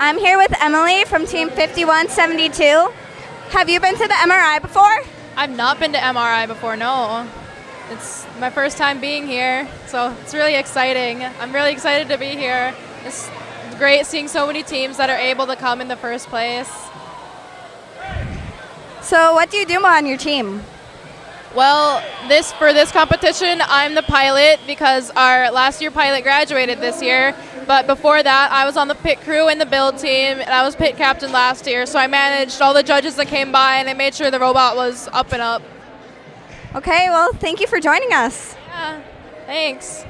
I'm here with Emily from Team 5172. Have you been to the MRI before? I've not been to MRI before, no. It's my first time being here, so it's really exciting. I'm really excited to be here. It's great seeing so many teams that are able to come in the first place. So, what do you do on your team? Well, this for this competition, I'm the pilot because our last year pilot graduated this year. But before that, I was on the pit crew and the build team, and I was pit captain last year. So I managed all the judges that came by, and I made sure the robot was up and up. Okay, well, thank you for joining us. Yeah, thanks.